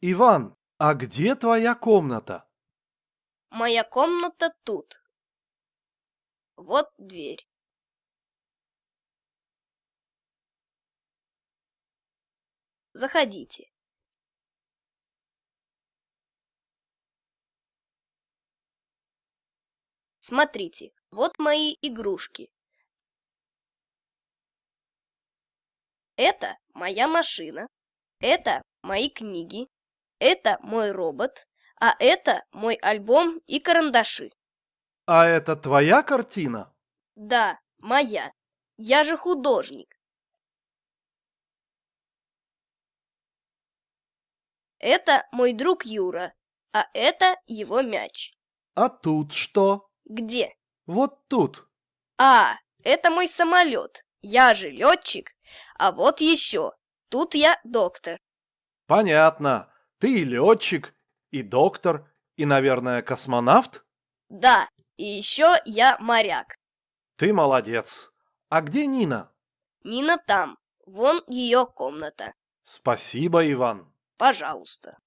Иван, а где твоя комната? Моя комната тут. Вот дверь. Заходите. Смотрите, вот мои игрушки. Это моя машина, это мои книги, это мой робот, а это мой альбом и карандаши. А это твоя картина? Да, моя. Я же художник. Это мой друг Юра, а это его мяч. А тут что? Где? Вот тут. А, это мой самолет. Я же летчик. А вот еще. Тут я доктор. Понятно. Ты и летчик, и доктор, и, наверное, космонавт? Да, и еще я моряк. Ты молодец. А где Нина? Нина там. Вон ее комната. Спасибо, Иван. Пожалуйста.